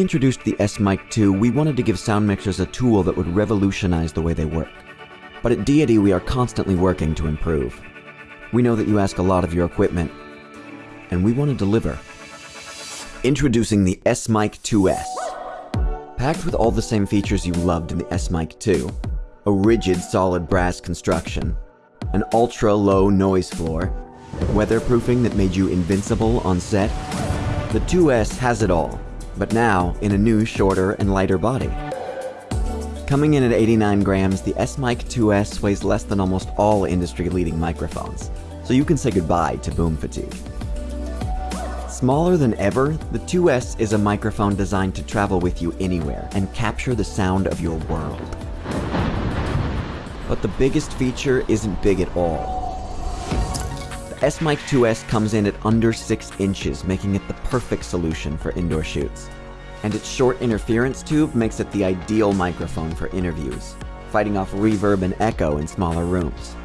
introduced the S-Mic 2, we wanted to give sound mixers a tool that would revolutionize the way they work. But at Deity, we are constantly working to improve. We know that you ask a lot of your equipment, and we want to deliver. Introducing the S-Mic 2S. Packed with all the same features you loved in the S-Mic 2. A rigid, solid brass construction. An ultra-low noise floor. Weatherproofing that made you invincible on set. The 2S has it all, but now in a new, shorter, and lighter body. Coming in at 89 grams, the S-Mic 2S weighs less than almost all industry-leading microphones, so you can say goodbye to boom fatigue. Smaller than ever, the 2S is a microphone designed to travel with you anywhere and capture the sound of your world. But the biggest feature isn't big at all. S-Mic 2S comes in at under 6 inches, making it the perfect solution for indoor shoots. And its short interference tube makes it the ideal microphone for interviews, fighting off reverb and echo in smaller rooms.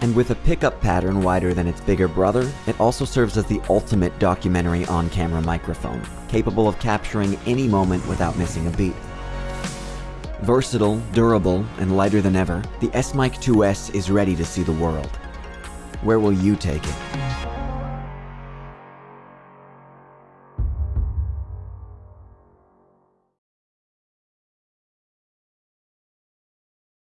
And with a pickup pattern wider than its bigger brother, it also serves as the ultimate documentary on-camera microphone, capable of capturing any moment without missing a beat. Versatile, durable, and lighter than ever, the S-Mic 2S is ready to see the world. Where will you take it?